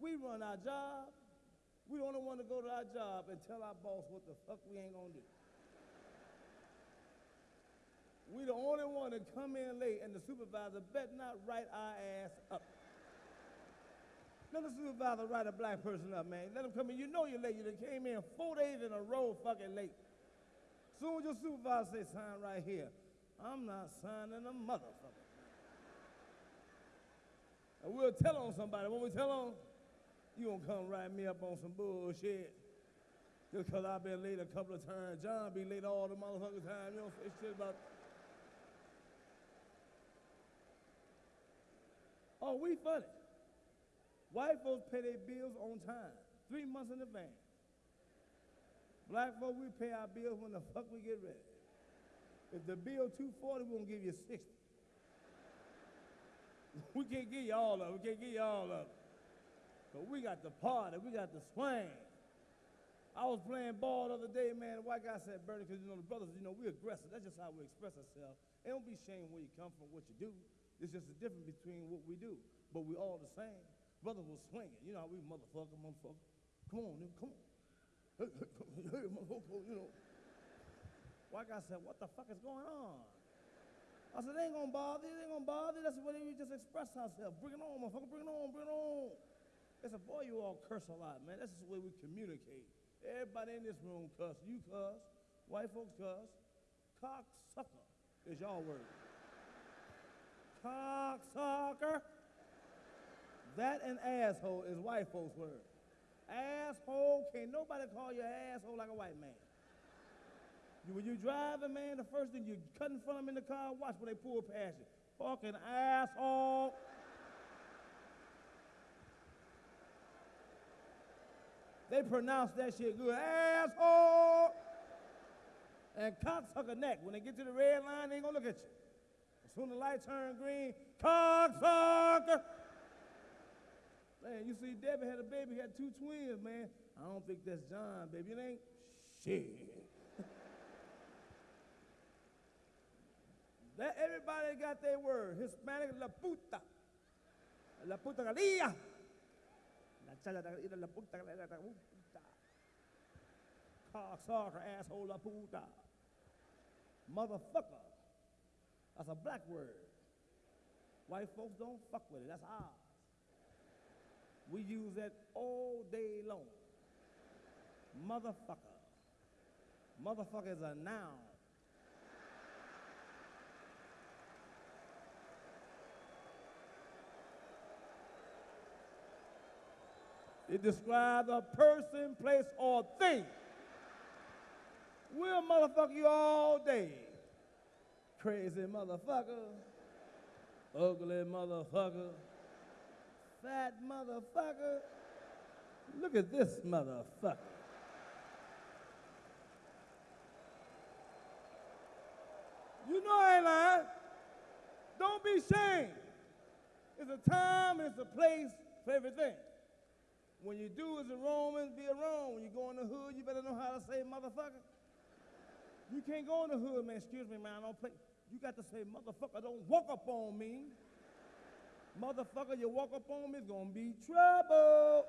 We run our job. We only one to go to our job and tell our boss what the fuck we ain't gonna do. We the only one to come in late and the supervisor bet not write our ass up. Let the supervisor write a black person up, man. Let him come in. You know you're late. You done came in four days in a row fucking late. Soon as your supervisor say sign right here, I'm not signing a motherfucker. And we'll tell on somebody. When we tell on, you don't come write me up on some bullshit. Just cause I've been late a couple of times. John be late all the motherfucking time. You don't say shit about. Oh, we funny. White folks pay their bills on time, three months in advance. Black folks, we pay our bills when the fuck we get ready. If the bill 240, we're gonna give you 60. we can't give you all of it. We can't give you all of it. But we got the party, we got the swing. I was playing ball the other day, man. The white guy said, Bernie, because you know the brothers, you know, we're aggressive. That's just how we express ourselves. And don't be ashamed where you come from, what you do. It's just the difference between what we do. But we all the same. Brothers was swinging. You know how we motherfucker, motherfucker. Come on, come on. Hey, hey, hey, motherfucker, you know. White guy said, what the fuck is going on? I said, they ain't gonna bother you, they ain't gonna bother you. That's the way we just express ourselves. Bring it on, motherfucker, bring it on, bring it on. They said, boy, you all curse a lot, man. That's just the way we communicate. Everybody in this room cuss. You cuss. White folks cuss. Cocksucker is y'all word. Cocksucker. That and asshole is white folks' word. Asshole, can't nobody call you asshole like a white man. You, when you driving, man, the first thing you cut in front of them in the car, watch when they pull past you. Fucking asshole. They pronounce that shit good. Asshole. And cocksucker neck. When they get to the red line, they ain't gonna look at you. As soon as the light turn green, cocksucker. Man, you see, Debbie had a baby, had two twins, man. I don't think that's John, baby. It ain't shit. that everybody got their word. Hispanic, la puta. La puta galilla. La chala de la puta, la, la, la puta. Cocksucker, asshole, la puta. Motherfucker. That's a black word. White folks don't fuck with it. That's ours. We use that all day long. Motherfucker. Motherfucker is a noun. It describes a person, place, or thing. We'll motherfucker you all day. Crazy motherfucker. Ugly motherfucker. Fat motherfucker. Look at this motherfucker. You know I ain't lying. Don't be ashamed. It's a time and it's a place for everything. When you do as a Roman, be a Roman. When you go in the hood, you better know how to say motherfucker. You can't go in the hood, man. Excuse me, man. I don't play. You got to say motherfucker. Don't walk up on me. Motherfucker, you walk up on me, it's gonna be trouble.